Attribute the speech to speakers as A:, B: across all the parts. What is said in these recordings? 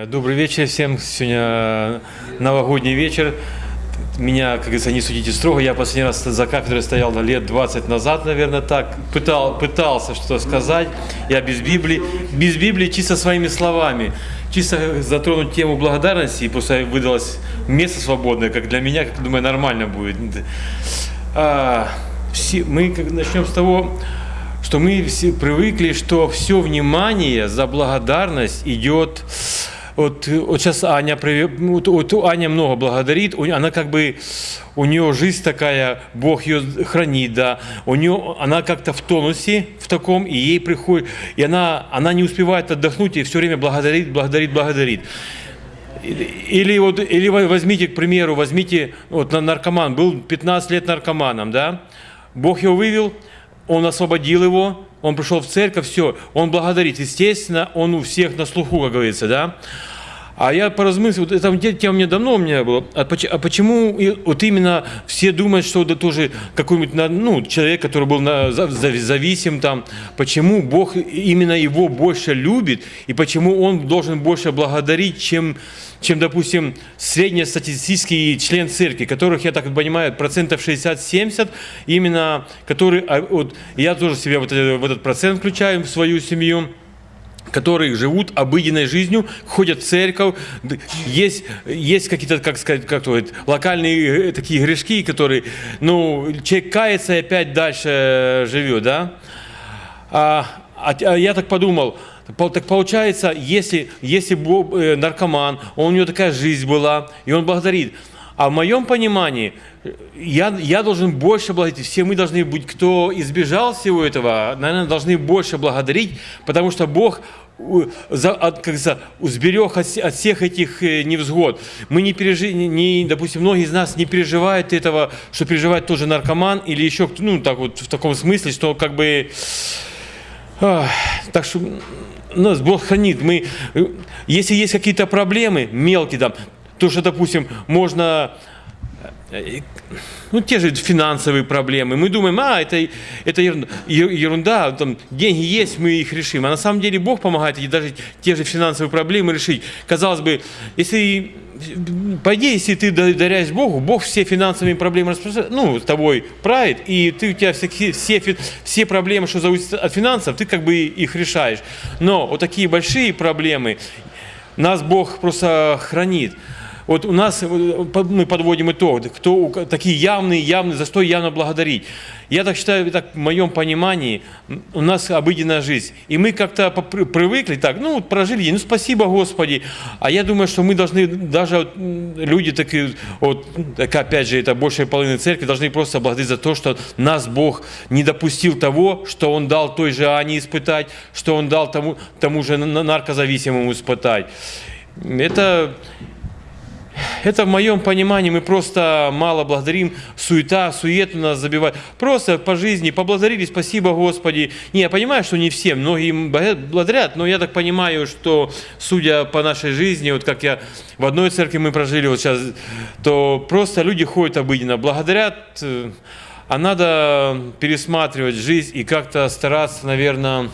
A: Э, Добрый вечер всем. Сегодня новогодний вечер. Меня, как говорится, не судите строго. Я последний раз за кафедрой стоял лет 20 назад, наверное, так. Пытал, пытался что сказать. Я без Библии. Без Библии чисто своими словами. Чисто затронуть тему благодарности. И просто выдалось место свободное, как для меня, как думаю, нормально будет. А, мы начнем с того, что мы все привыкли, что все внимание за благодарность идет вот, вот сейчас Аня, вот, вот Аня много благодарит, она как бы, у нее жизнь такая, Бог ее хранит, да, у нее, она как-то в тонусе в таком, и ей приходит, и она, она не успевает отдохнуть, и все время благодарит, благодарит, благодарит. Или, вот, или возьмите, к примеру, возьмите, вот наркоман, был 15 лет наркоманом, да, Бог его вывел, он освободил его, он пришел в церковь, все, он благодарит. Естественно, он у всех на слуху, как говорится, да. А я поразмыслил, вот эта тема мне давно у меня была, а, а почему вот именно все думают, что это тоже какой-нибудь ну, человек, который был на, зависим там, почему Бог именно его больше любит, и почему он должен больше благодарить, чем, чем допустим, среднестатистический член церкви, которых, я так понимаю, процентов 60-70, именно, которые, а, вот, я тоже себя вот, в этот процент включаю в свою семью, которые живут обыденной жизнью, ходят в церковь, есть, есть какие-то, как сказать, как то, локальные э, такие грешки, которые, ну, человек кается и опять дальше живет, да? А, а я так подумал, так получается, если, если э, наркоман, у него такая жизнь была, и он благодарит, а в моем понимании, я, я должен больше благодарить. Все мы должны быть, кто избежал всего этого, наверное, должны больше благодарить, потому что Бог за, от, как за, сберег от, от всех этих э, невзгод. Мы не пережили, не, допустим, многие из нас не переживают этого, что переживает тоже наркоман или еще, ну, так вот, в таком смысле, что как бы... Так что нас Бог хранит. Мы, э, если есть какие-то проблемы мелкие, там, то, что, допустим, можно э, ну, те же финансовые проблемы. Мы думаем, а, это, это ерунда, ерунда, там, деньги есть, мы их решим. А на самом деле Бог помогает и даже те же финансовые проблемы решить. Казалось бы, если, по идее, если ты доверяешь Богу, Бог все финансовые проблемы ну, с тобой правит, и ты, у тебя все, все, все проблемы, что зависят от финансов, ты как бы их решаешь. Но вот такие большие проблемы нас Бог просто хранит. Вот у нас, мы подводим итог, кто, такие явные, явные, за что явно благодарить. Я так считаю, так, в моем понимании, у нас обыденная жизнь. И мы как-то привыкли так, ну, прожили ну, спасибо, Господи. А я думаю, что мы должны, даже люди такие, вот, так, опять же, это большая половина церкви, должны просто благодарить за то, что нас Бог не допустил того, что Он дал той же Ане испытать, что Он дал тому, тому же наркозависимому испытать. Это это в моем понимании мы просто мало благодарим, суета, суету нас забивает. Просто по жизни поблагодарили, спасибо Господи. Не, я понимаю, что не все, многие благодарят, но я так понимаю, что судя по нашей жизни, вот как я в одной церкви мы прожили вот сейчас, то просто люди ходят обыденно, благодарят, э, а надо пересматривать жизнь и как-то стараться, наверное,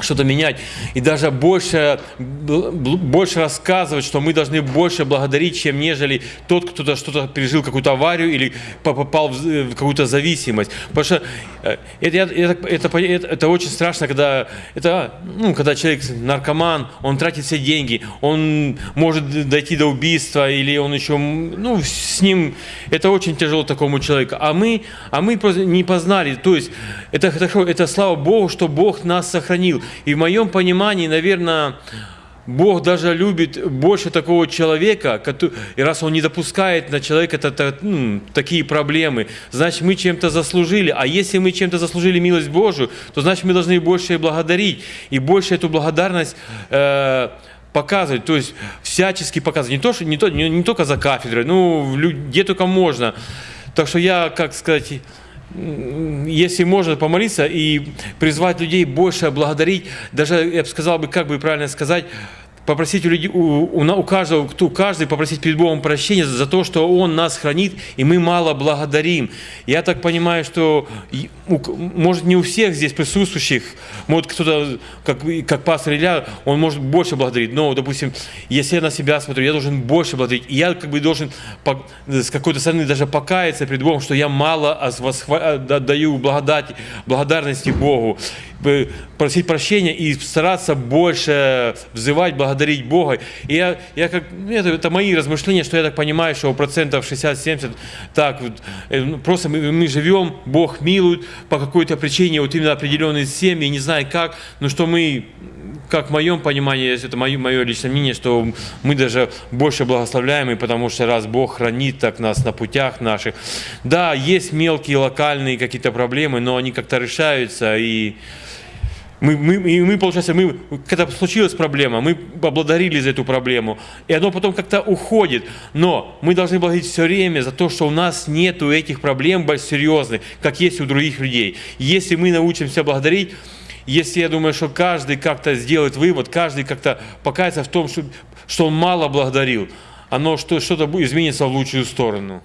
A: что-то менять и даже больше, больше рассказывать, что мы должны больше благодарить, чем нежели тот, кто-то что-то пережил, какую-то аварию или попал в какую-то зависимость. Потому что э, это, это, это, это, очень страшно, когда, это, ну, когда человек наркоман, он тратит все деньги, он может дойти до убийства или он еще, ну, с ним, это очень тяжело такому человеку. А мы, а мы не познали, то есть это, это, это слава Богу, что Бог нас сохранил. И в моем понимании, наверное, Бог даже любит больше такого человека, который, и раз Он не допускает на человека это, ну, такие проблемы, значит, мы чем-то заслужили. А если мы чем-то заслужили милость Божию, то значит, мы должны больше благодарить и больше эту благодарность э, показывать, то есть всячески показывать. Не, то, что, не, то, не, не только за кафедрой, ну, где только можно. Так что я, как сказать, если можно помолиться и призвать людей больше благодарить, даже, я бы сказал, бы, как бы правильно сказать, попросить у людей, у, у, у каждого, кто, каждый попросить перед Богом прощения за то, что Он нас хранит, и мы мало благодарим. Я так понимаю, что, у может, не у всех здесь присутствующих, может, кто-то, как, как пастор Илья, он может больше благодарить, но, допустим, если я на себя смотрю, я должен больше благодарить, и я как бы должен по- с какой-то стороны даже покаяться перед Богом, что я мало ос- восхва- даю благодарности Богу, просить прощения и стараться больше взывать, благодарить Бога. И я, я как, ну, это, это мои размышления, что я так понимаю, что процентов 60-70, так, э, ну, просто мы, мы живем, Бог милует по какой-то причине, вот именно определенные семьи, не знаю как, но что мы как в моем понимании, это мое, мое личное мнение, что мы даже больше благословляемы, потому что раз Бог хранит так нас на путях наших. Да, есть мелкие локальные какие-то проблемы, но они как-то решаются, и мы, мы, и мы, получается, мы, когда случилась проблема, мы поблагодарили за эту проблему, и оно потом как-то уходит. Но мы должны благодарить все время за то, что у нас нету этих проблем серьезных, как есть у других людей. Если мы научимся благодарить, если я думаю, что каждый как-то сделает вывод, каждый как-то покается в том, что, что он мало благодарил, оно что, что-то изменится в лучшую сторону.